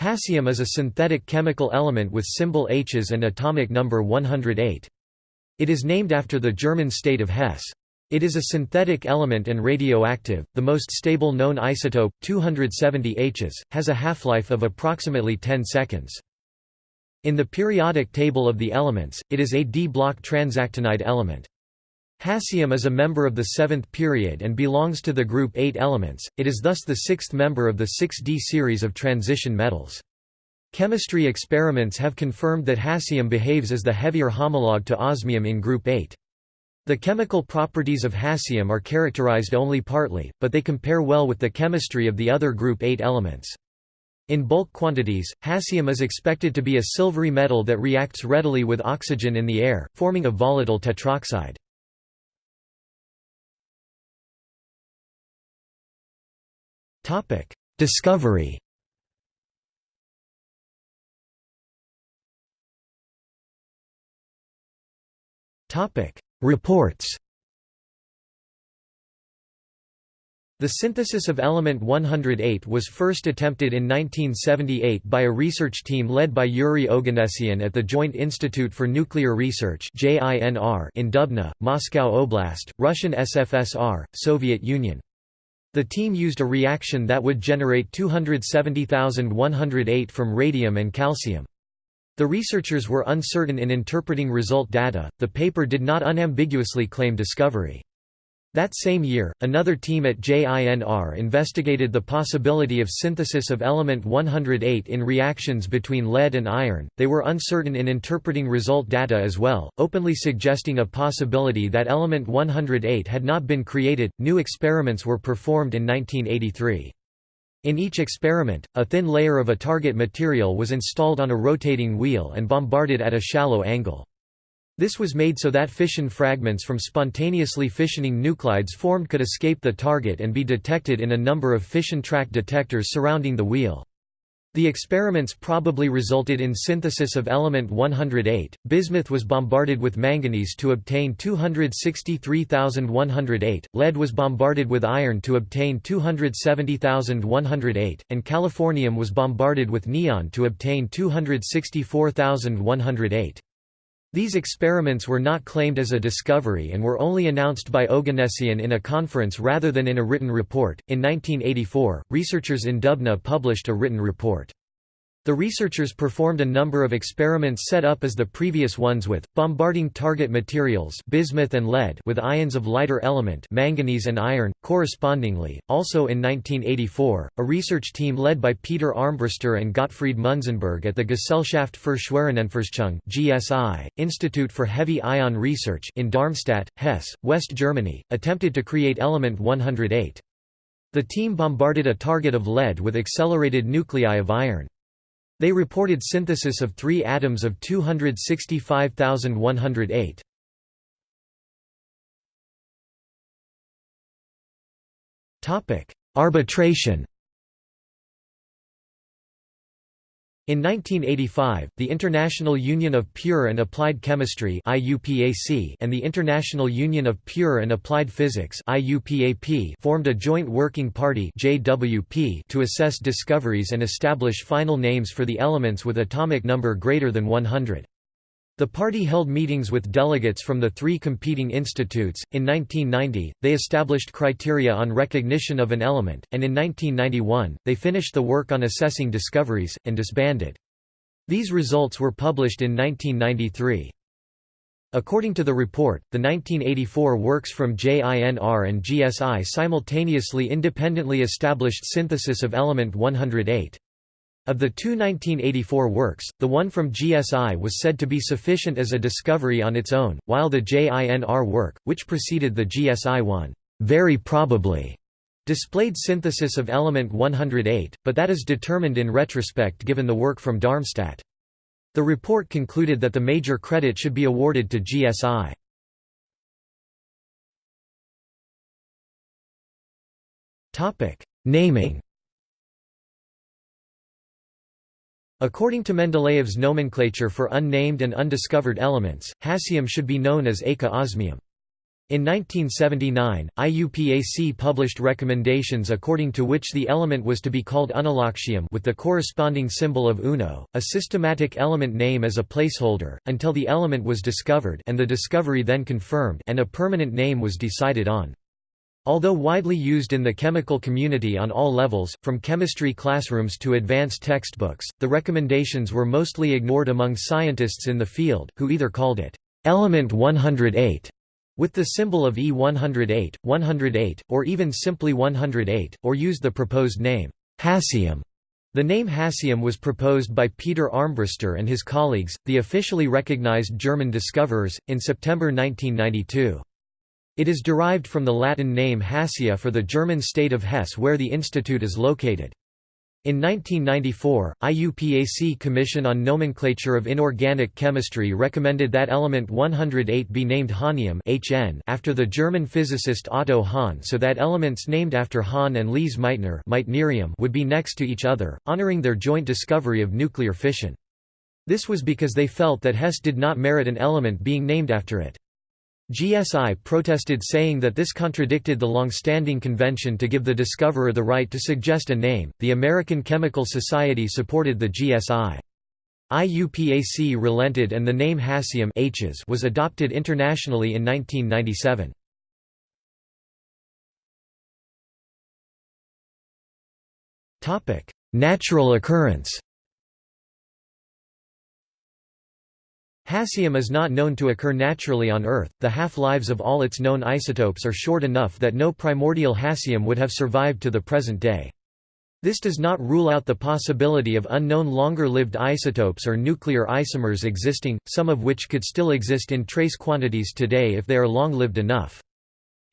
Hassium is a synthetic chemical element with symbol Hs and atomic number 108. It is named after the German state of Hesse. It is a synthetic element and radioactive. The most stable known isotope, 270 Hs, has a half-life of approximately 10 seconds. In the periodic table of the elements, it is a d-block transactinide element. Hassium is a member of the seventh period and belongs to the group 8 elements, it is thus the sixth member of the 6d series of transition metals. Chemistry experiments have confirmed that hassium behaves as the heavier homologue to osmium in group 8. The chemical properties of hassium are characterized only partly, but they compare well with the chemistry of the other group 8 elements. In bulk quantities, hassium is expected to be a silvery metal that reacts readily with oxygen in the air, forming a volatile tetroxide. Discovery. Topic: Reports. The synthesis of element 108 was first attempted in 1978 by a research team led by Yuri Oganessian at the Joint Institute for Nuclear Research in Dubna, Moscow Oblast, Russian SFSR, Soviet Union. The team used a reaction that would generate 270,108 from radium and calcium. The researchers were uncertain in interpreting result data, the paper did not unambiguously claim discovery. That same year, another team at JINR investigated the possibility of synthesis of element 108 in reactions between lead and iron. They were uncertain in interpreting result data as well, openly suggesting a possibility that element 108 had not been created. New experiments were performed in 1983. In each experiment, a thin layer of a target material was installed on a rotating wheel and bombarded at a shallow angle. This was made so that fission fragments from spontaneously fissioning nuclides formed could escape the target and be detected in a number of fission track detectors surrounding the wheel. The experiments probably resulted in synthesis of element 108. Bismuth was bombarded with manganese to obtain 263,108, lead was bombarded with iron to obtain 270,108, and californium was bombarded with neon to obtain 264,108. These experiments were not claimed as a discovery and were only announced by Oganessian in a conference rather than in a written report. In 1984, researchers in Dubna published a written report. The researchers performed a number of experiments set up as the previous ones with, bombarding target materials bismuth and lead with ions of lighter element manganese and iron, correspondingly. Also in 1984, a research team led by Peter Armbruster and Gottfried Munzenberg at the Gesellschaft für Schwerionenforschung GSI, Institute for Heavy Ion Research in Darmstadt, Hesse, West Germany, attempted to create element 108. The team bombarded a target of lead with accelerated nuclei of iron. They reported synthesis of three atoms of 265,108. Arbitration In 1985, the International Union of Pure and Applied Chemistry and the International Union of Pure and Applied Physics formed a Joint Working Party to assess discoveries and establish final names for the elements with atomic number greater than 100. The party held meetings with delegates from the three competing institutes. In 1990, they established criteria on recognition of an element, and in 1991, they finished the work on assessing discoveries, and disbanded. These results were published in 1993. According to the report, the 1984 works from JINR and GSI simultaneously independently established synthesis of element 108. Of the two 1984 works, the one from GSI was said to be sufficient as a discovery on its own, while the JINR work, which preceded the GSI one, very probably displayed synthesis of element 108, but that is determined in retrospect given the work from Darmstadt. The report concluded that the major credit should be awarded to GSI. Naming According to Mendeleev's nomenclature for unnamed and undiscovered elements, hassium should be known as eka osmium. In 1979, IUPAC published recommendations according to which the element was to be called unniloctium with the corresponding symbol of UNO, a systematic element name as a placeholder, until the element was discovered and the discovery then confirmed and a permanent name was decided on. Although widely used in the chemical community on all levels, from chemistry classrooms to advanced textbooks, the recommendations were mostly ignored among scientists in the field, who either called it element 108 with the symbol of E108, 108, or even simply 108, or used the proposed name, hassium. The name hassium was proposed by Peter Armbruster and his colleagues, the officially recognized German discoverers, in September 1992. It is derived from the Latin name Hassia for the German state of Hesse where the institute is located. In 1994, IUPAC Commission on Nomenclature of Inorganic Chemistry recommended that element 108 be named hahnium (HN) after the German physicist Otto Hahn so that elements named after Hahn and Lise Meitner would be next to each other, honoring their joint discovery of nuclear fission. This was because they felt that Hesse did not merit an element being named after it. GSI protested saying that this contradicted the long-standing convention to give the discoverer the right to suggest a name. The American Chemical Society supported the GSI. IUPAC relented and the name Hassium was adopted internationally in 1997. Topic: Natural occurrence. Hassium is not known to occur naturally on Earth. The half-lives of all its known isotopes are short enough that no primordial hassium would have survived to the present day. This does not rule out the possibility of unknown longer-lived isotopes or nuclear isomers existing, some of which could still exist in trace quantities today if they are long-lived enough.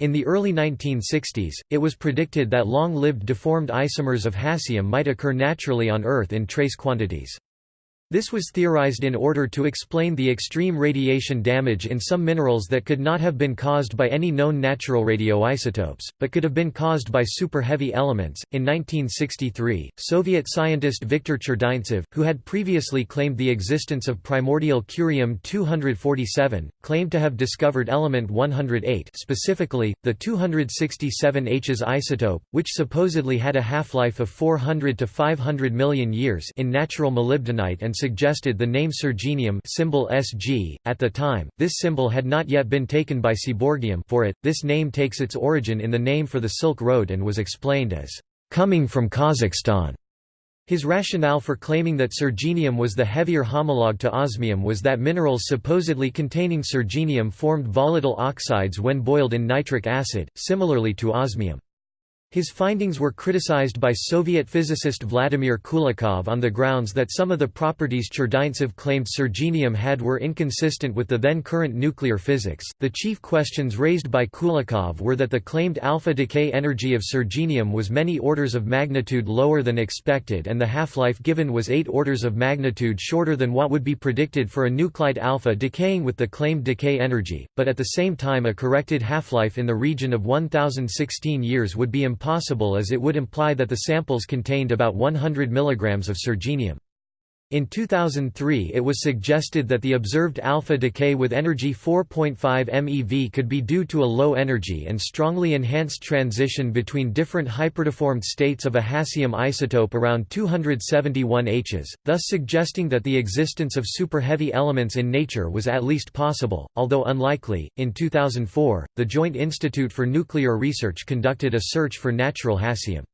In the early 1960s, it was predicted that long-lived deformed isomers of hassium might occur naturally on Earth in trace quantities. This was theorized in order to explain the extreme radiation damage in some minerals that could not have been caused by any known natural radioisotopes, but could have been caused by super-heavy elements. In 1963, Soviet scientist Viktor Cherdyntsev, who had previously claimed the existence of primordial curium-247, claimed to have discovered element 108 specifically, the 267H's isotope, which supposedly had a half-life of 400 to 500 million years in natural molybdenite and suggested the name Sergenium symbol Sg. At the time, this symbol had not yet been taken by Seaborgium for it. This name takes its origin in the name for the Silk Road and was explained as coming from Kazakhstan. His rationale for claiming that sergenium was the heavier homologue to osmium was that minerals supposedly containing sergenium formed volatile oxides when boiled in nitric acid, similarly to osmium. His findings were criticized by Soviet physicist Vladimir Kulikov on the grounds that some of the properties Cherdyntsev claimed sergenium had were inconsistent with the then current nuclear physics. The chief questions raised by Kulikov were that the claimed alpha decay energy of sergenium was many orders of magnitude lower than expected and the half-life given was 8 orders of magnitude shorter than what would be predicted for a nuclide alpha decaying with the claimed decay energy, but at the same time a corrected half-life in the region of 1016 years would be impossible as it would imply that the samples contained about 100 mg of sergenium. In 2003 it was suggested that the observed alpha decay with energy 4.5 MeV could be due to a low energy and strongly enhanced transition between different hyperdeformed states of a hassium isotope around 271 Hs, thus suggesting that the existence of super-heavy elements in nature was at least possible, although unlikely. In 2004, the Joint Institute for Nuclear Research conducted a search for natural hassium.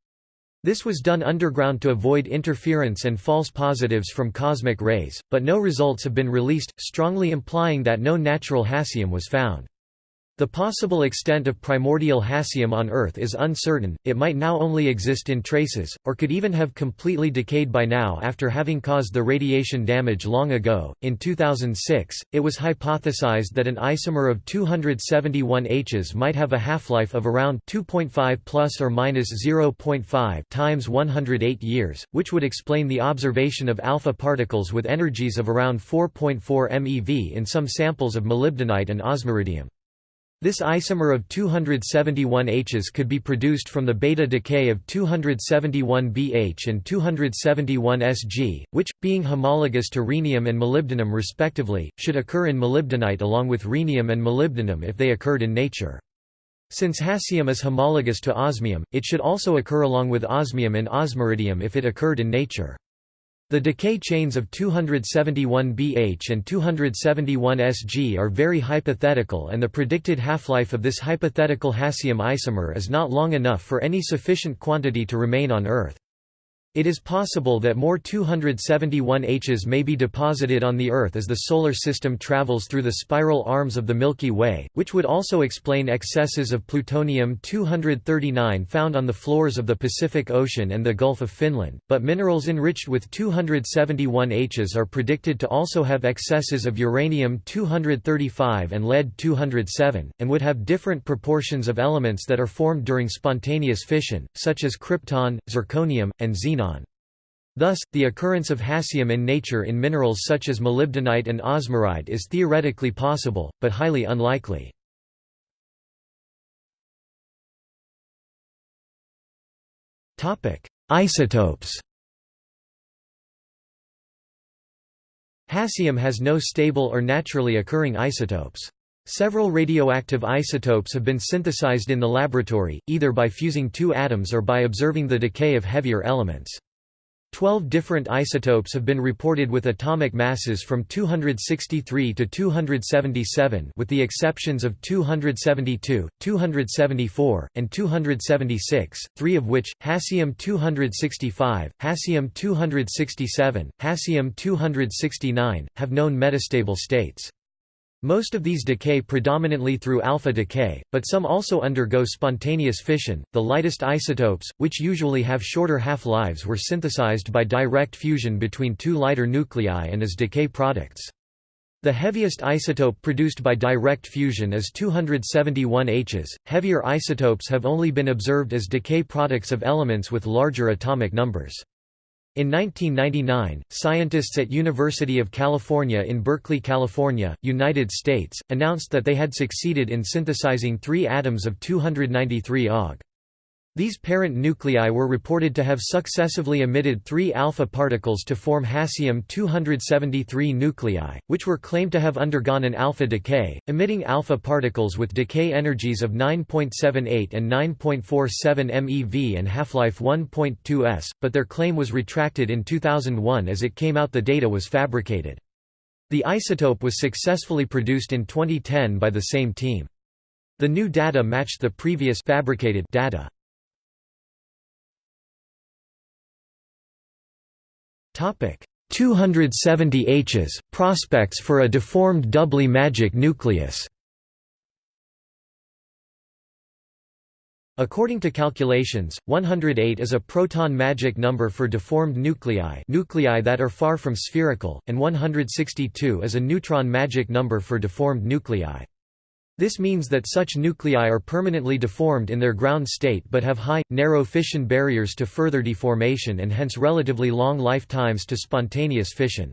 This was done underground to avoid interference and false positives from cosmic rays, but no results have been released, strongly implying that no natural hassium was found. The possible extent of primordial hassium on Earth is uncertain, it might now only exist in traces, or could even have completely decayed by now after having caused the radiation damage long ago. In 2006, it was hypothesized that an isomer of 271 Hs might have a half-life of around 2.5 plus or minus 0.5 times 108 years, which would explain the observation of alpha particles with energies of around 4.4 MeV in some samples of molybdenite and osmiridium. This isomer of 271 H's could be produced from the beta decay of 271 BH and 271 Sg, which, being homologous to rhenium and molybdenum respectively, should occur in molybdenite along with rhenium and molybdenum if they occurred in nature. Since hassium is homologous to osmium, it should also occur along with osmium and osmiridium if it occurred in nature. The decay chains of 271 BH and 271 Sg are very hypothetical and the predicted half-life of this hypothetical hassium isomer is not long enough for any sufficient quantity to remain on Earth. It is possible that more 271 Hs may be deposited on the Earth as the Solar System travels through the spiral arms of the Milky Way, which would also explain excesses of plutonium-239 found on the floors of the Pacific Ocean and the Gulf of Finland, but minerals enriched with 271 Hs are predicted to also have excesses of uranium-235 and lead-207, and would have different proportions of elements that are formed during spontaneous fission, such as krypton, zirconium, and xenon. Thus, the occurrence of hassium in nature in minerals such as molybdenite and osmiride is theoretically possible, but highly unlikely. Isotopes Hassium has no stable or naturally occurring isotopes. Several radioactive isotopes have been synthesized in the laboratory, either by fusing two atoms or by observing the decay of heavier elements. Twelve different isotopes have been reported with atomic masses from 263 to 277 with the exceptions of 272, 274, and 276, three of which, hassium-265, hassium-267, hassium-269, have known metastable states. Most of these decay predominantly through alpha decay, but some also undergo spontaneous fission. The lightest isotopes, which usually have shorter half-lives, were synthesized by direct fusion between two lighter nuclei and as decay products. The heaviest isotope produced by direct fusion is 271 Hs. Heavier isotopes have only been observed as decay products of elements with larger atomic numbers. In 1999, scientists at University of California in Berkeley, California, United States, announced that they had succeeded in synthesizing three atoms of 293 Og. These parent nuclei were reported to have successively emitted three alpha particles to form hassium-273 nuclei, which were claimed to have undergone an alpha decay, emitting alpha particles with decay energies of 9.78 and 9.47 MeV and half-life 1.2 s, but their claim was retracted in 2001 as it came out the data was fabricated. The isotope was successfully produced in 2010 by the same team. The new data matched the previous fabricated data. Topic 270 Hs prospects for a deformed doubly magic nucleus. According to calculations, 108 is a proton magic number for deformed nuclei nuclei that are far from spherical, and 162 is a neutron magic number for deformed nuclei. This means that such nuclei are permanently deformed in their ground state but have high, narrow fission barriers to further deformation and hence relatively long lifetimes to spontaneous fission.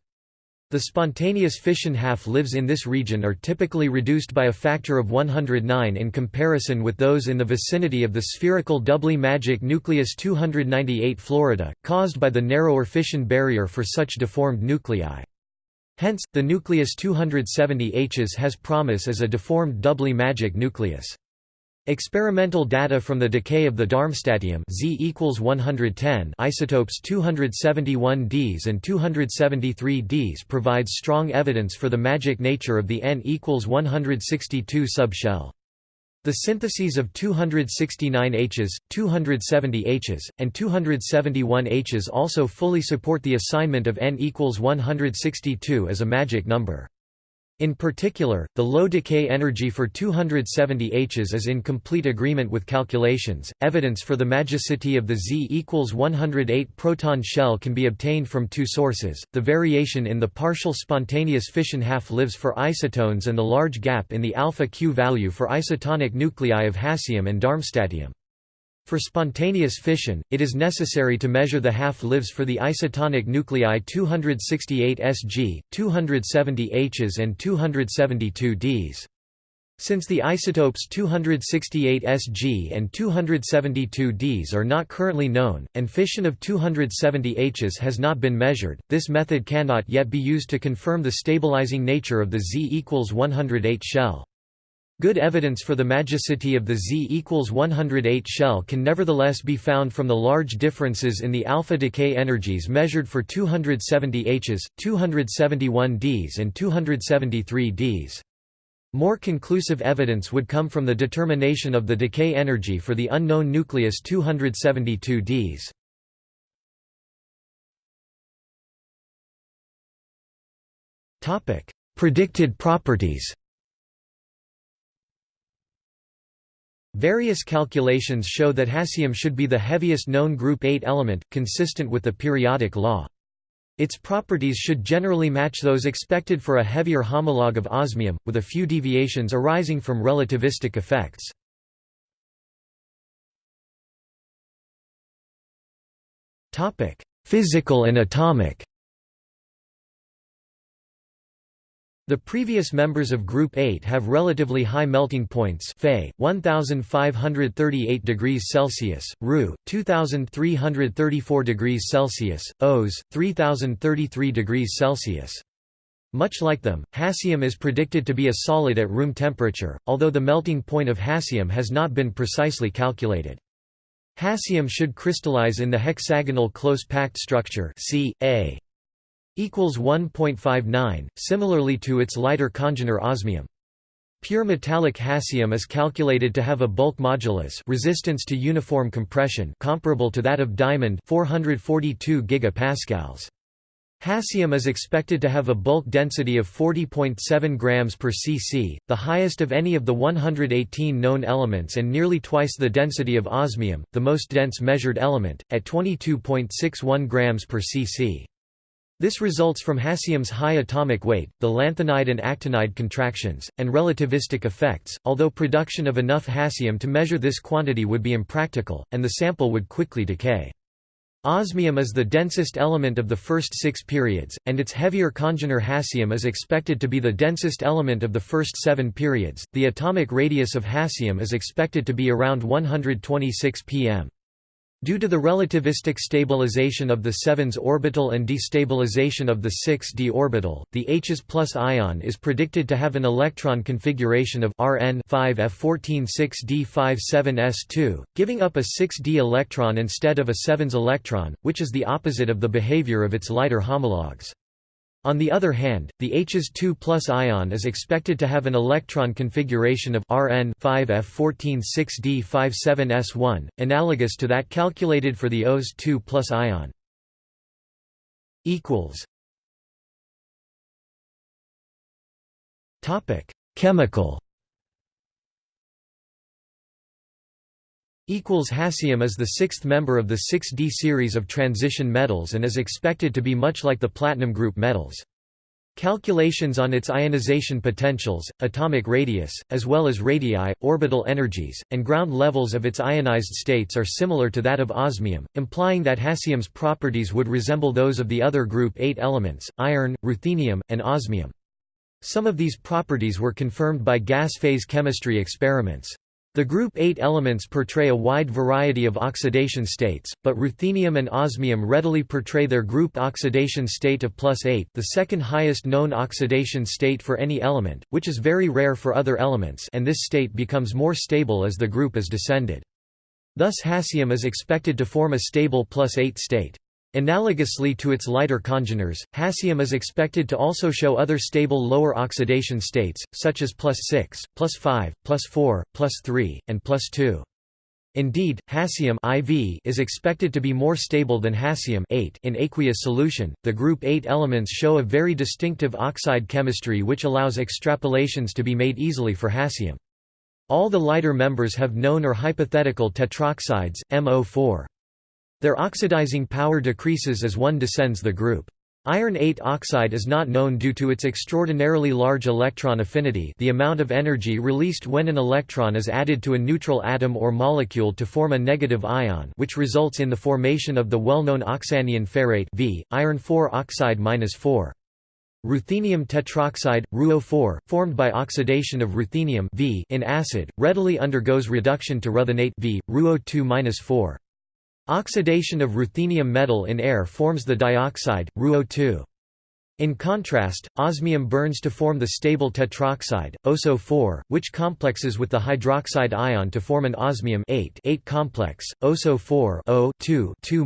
The spontaneous fission half-lives in this region are typically reduced by a factor of 109 in comparison with those in the vicinity of the spherical doubly magic nucleus 298 Florida, caused by the narrower fission barrier for such deformed nuclei. Hence, the nucleus 270 Hs has promise as a deformed doubly magic nucleus. Experimental data from the decay of the Darmstadtium Z equals 110 isotopes 271 Ds and 273 Ds provides strong evidence for the magic nature of the N equals 162 subshell. The syntheses of 269 Hs, 270 Hs, and 271 Hs also fully support the assignment of n equals 162 as a magic number. In particular, the low decay energy for 270 Hs is in complete agreement with calculations. Evidence for the magicity of the Z equals 108 proton shell can be obtained from two sources the variation in the partial spontaneous fission half lives for isotones and the large gap in the alpha Q value for isotonic nuclei of hassium and darmstadtium. For spontaneous fission, it is necessary to measure the half-lives for the isotonic nuclei 268 Sg, 270 Hs and 272 Ds. Since the isotopes 268 Sg and 272 Ds are not currently known, and fission of 270 Hs has not been measured, this method cannot yet be used to confirm the stabilizing nature of the Z equals 108 shell. Good evidence for the magicity of the Z equals 108 shell can nevertheless be found from the large differences in the alpha decay energies measured for 270 Hs, 271 Ds and 273 Ds. More conclusive evidence would come from the determination of the decay energy for the unknown nucleus 272 Ds. Predicted properties Various calculations show that hassium should be the heaviest known group 8 element, consistent with the periodic law. Its properties should generally match those expected for a heavier homologue of osmium, with a few deviations arising from relativistic effects. Physical and atomic The previous members of Group 8 have relatively high melting points Fe 1538 degrees Celsius, Ru 2334 degrees Celsius, Os 3033 degrees Celsius. Much like them, hassium is predicted to be a solid at room temperature, although the melting point of hassium has not been precisely calculated. Hassium should crystallize in the hexagonal close-packed structure C, A equals 1.59, similarly to its lighter congener osmium. Pure metallic hassium is calculated to have a bulk modulus resistance to uniform compression comparable to that of diamond 442 gigapascals. Hassium is expected to have a bulk density of 40.7 grams per cc, the highest of any of the 118 known elements and nearly twice the density of osmium, the most dense measured element, at 22.61 grams per cc. This results from hassium's high atomic weight, the lanthanide and actinide contractions, and relativistic effects, although production of enough hassium to measure this quantity would be impractical, and the sample would quickly decay. Osmium is the densest element of the first six periods, and its heavier congener hassium is expected to be the densest element of the first seven periods. The atomic radius of hassium is expected to be around 126 pm. Due to the relativistic stabilization of the 7s orbital and destabilization of the 6d orbital, the Hs plus ion is predicted to have an electron configuration of Rn 5f14 6d57s2, giving up a 6d electron instead of a 7s electron, which is the opposite of the behavior of its lighter homologues. On the other hand, the Hs 2 ion is expected to have an electron configuration of Rn 5f14 6d57s1, analogous to that calculated for the Os 2 ion. Chemical Hassium is the sixth member of the 6d series of transition metals and is expected to be much like the platinum group metals. Calculations on its ionization potentials, atomic radius, as well as radii, orbital energies, and ground levels of its ionized states are similar to that of osmium, implying that hassium's properties would resemble those of the other group 8 elements, iron, ruthenium, and osmium. Some of these properties were confirmed by gas phase chemistry experiments. The group 8 elements portray a wide variety of oxidation states, but ruthenium and osmium readily portray their group oxidation state of plus 8 the second highest known oxidation state for any element, which is very rare for other elements and this state becomes more stable as the group is descended. Thus hassium is expected to form a stable plus 8 state. Analogously to its lighter congeners, hassium is expected to also show other stable lower oxidation states, such as plus 6, plus 5, plus 4, plus 3, and plus 2. Indeed, hassium IV is expected to be more stable than hassium in aqueous solution. The group 8 elements show a very distinctive oxide chemistry which allows extrapolations to be made easily for hassium. All the lighter members have known or hypothetical tetroxides, MO4. Their oxidizing power decreases as one descends the group. Iron 8 oxide is not known due to its extraordinarily large electron affinity the amount of energy released when an electron is added to a neutral atom or molecule to form a negative ion which results in the formation of the well-known oxyanion ferrate v, iron 4 oxide -4. Ruthenium tetroxide, RuO4, formed by oxidation of ruthenium v in acid, readily undergoes reduction to ruthenate v, RuO2-4. Oxidation of ruthenium metal in air forms the dioxide, RuO2. In contrast, osmium burns to form the stable tetroxide, OSO4, which complexes with the hydroxide ion to form an osmium 8, 8 complex, OSO4 O 2 2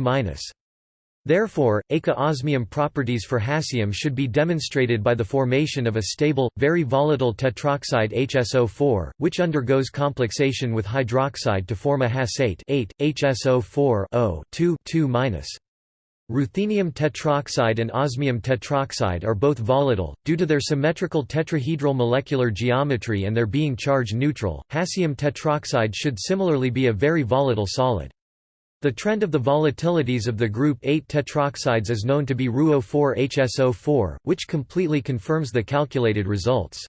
Therefore, eka-osmium properties for hassium should be demonstrated by the formation of a stable, very volatile tetroxide HSO4, which undergoes complexation with hydroxide to form a Has8 8, HSO4 O 2 2 Ruthenium tetroxide and osmium tetroxide are both volatile, due to their symmetrical tetrahedral molecular geometry and their being charge neutral. Hassium tetroxide should similarly be a very volatile solid. The trend of the volatilities of the group 8 tetroxides is known to be RuO4-HSO4, which completely confirms the calculated results.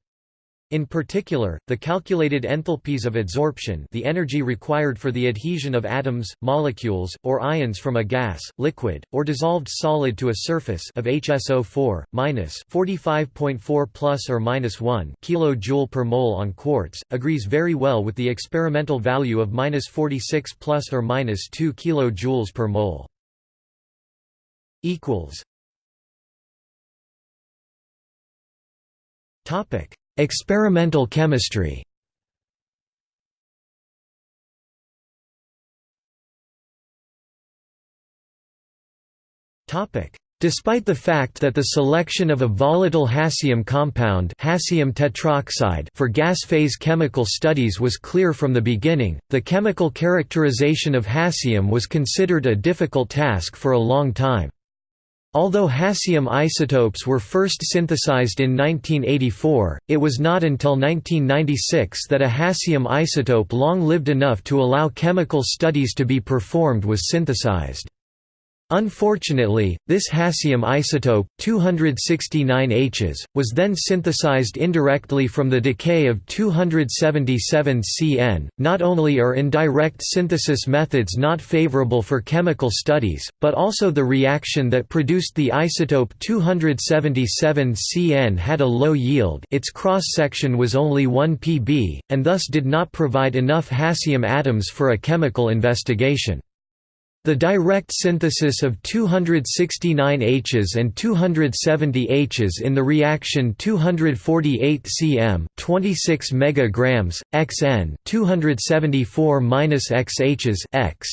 In particular, the calculated enthalpies of adsorption the energy required for the adhesion of atoms, molecules, or ions from a gas, liquid, or dissolved solid to a surface of HSO4, minus 45.4 plus or minus 1 kJ per mole on quartz, agrees very well with the experimental value of minus 46 plus or minus 2 kJ per mole. Topic Experimental chemistry Despite the fact that the selection of a volatile hassium compound hassium tetroxide for gas phase chemical studies was clear from the beginning, the chemical characterization of hassium was considered a difficult task for a long time. Although hassium isotopes were first synthesized in 1984, it was not until 1996 that a hassium isotope long lived enough to allow chemical studies to be performed was synthesized. Unfortunately, this hassium isotope, 269 Hs, was then synthesized indirectly from the decay of 277 Cn. Not only are indirect synthesis methods not favorable for chemical studies, but also the reaction that produced the isotope 277 Cn had a low yield its cross-section was only 1 pb, and thus did not provide enough hassium atoms for a chemical investigation. The direct synthesis of 269 Hs and 270 Hs in the reaction 248 cm 26 megagrams xn 274 Hs x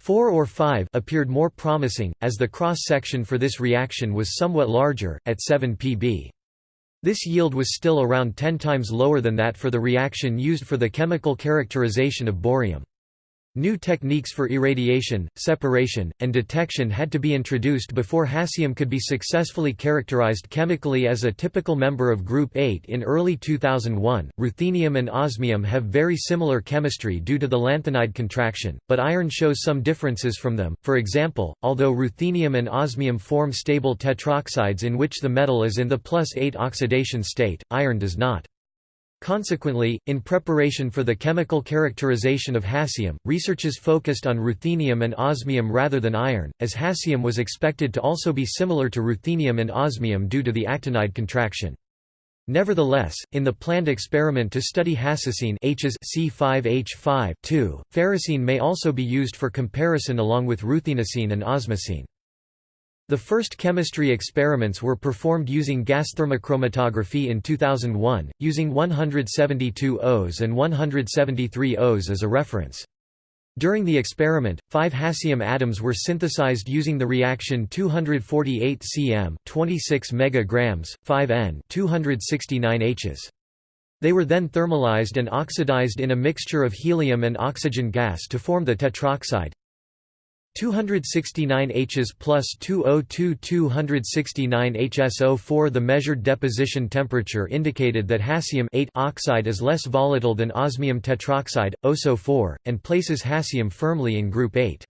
4 or 5 appeared more promising, as the cross-section for this reaction was somewhat larger, at 7 pb. This yield was still around 10 times lower than that for the reaction used for the chemical characterization of bohrium. New techniques for irradiation, separation, and detection had to be introduced before hassium could be successfully characterized chemically as a typical member of Group 8 in early 2001. Ruthenium and osmium have very similar chemistry due to the lanthanide contraction, but iron shows some differences from them. For example, although ruthenium and osmium form stable tetroxides in which the metal is in the plus 8 oxidation state, iron does not. Consequently, in preparation for the chemical characterization of hassium, researches focused on ruthenium and osmium rather than iron, as hassium was expected to also be similar to ruthenium and osmium due to the actinide contraction. Nevertheless, in the planned experiment to study hassocene H's C5H5 ferrocene may also be used for comparison along with ruthenocene and osmocene. The first chemistry experiments were performed using gas thermochromatography in 2001, using 172 Os and 173 Os as a reference. During the experiment, five hassium atoms were synthesized using the reaction 248 cm 26 megagrams, 5 N 269 Hs. They were then thermalized and oxidized in a mixture of helium and oxygen gas to form the tetroxide, 269 Hs plus 202 269 HSO4 The measured deposition temperature indicated that hassium oxide is less volatile than osmium tetroxide, OSO4, and places hassium firmly in group 8.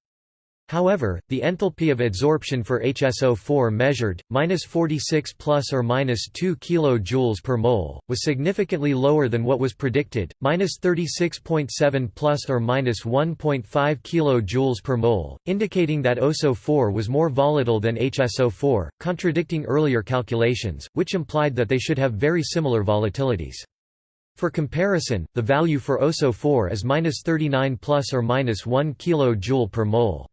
However, the enthalpy of adsorption for HSO4 measured, minus 46 plus or minus 2 kJ per mole, was significantly lower than what was predicted, minus 36.7 plus or minus 1.5 kJ per mole, indicating that OSO4 was more volatile than HSO4, contradicting earlier calculations, which implied that they should have very similar volatilities. For comparison, the value for OSO4 is minus 39 plus or minus 1 kJ per mole.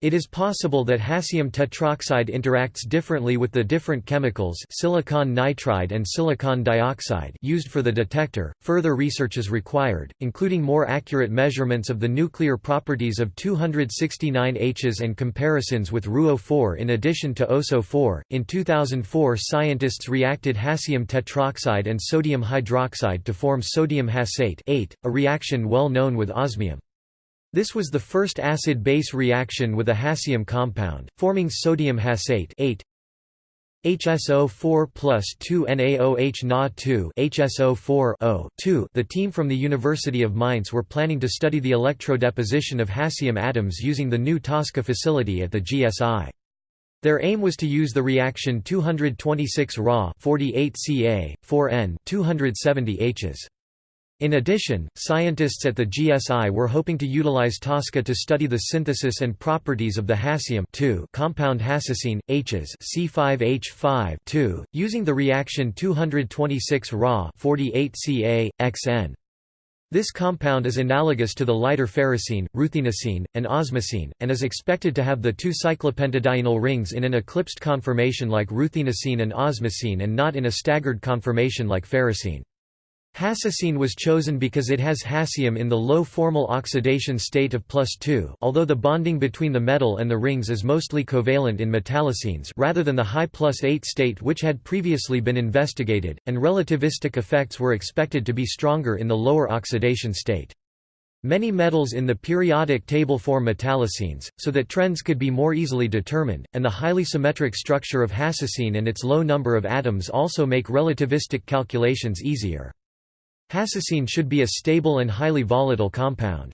It is possible that hassium tetroxide interacts differently with the different chemicals silicon nitride and silicon dioxide used for the detector. Further research is required, including more accurate measurements of the nuclear properties of 269 Hs and comparisons with RuO4 in addition to OSO4. In 2004, scientists reacted hassium tetroxide and sodium hydroxide to form sodium hassate, a reaction well known with osmium. This was the first acid-base reaction with a hassium compound, forming sodium hassate 8 HSO4 plus 2 NaOH Na2 HSO4 2 The team from the University of Mainz were planning to study the electrodeposition of hassium atoms using the new TASCA facility at the GSI. Their aim was to use the reaction 226 Ra 48 Ca, 4N 270 Hs. In addition, scientists at the GSI were hoping to utilize TASCA to study the synthesis and properties of the hassium compound hassocene, Hs C5H5 using the reaction 226 Ra 48 Ca, Xn. This compound is analogous to the lighter ferrocene, ruthenocene, and osmocene, and is expected to have the two cyclopentadienyl rings in an eclipsed conformation like ruthenocene and osmocene and not in a staggered conformation like ferrocene. Hassocene was chosen because it has hassium in the low formal oxidation state of plus 2 although the bonding between the metal and the rings is mostly covalent in metallocenes rather than the high plus 8 state which had previously been investigated, and relativistic effects were expected to be stronger in the lower oxidation state. Many metals in the periodic table form metallocenes, so that trends could be more easily determined, and the highly symmetric structure of hassocene and its low number of atoms also make relativistic calculations easier. Hassocene should be a stable and highly volatile compound.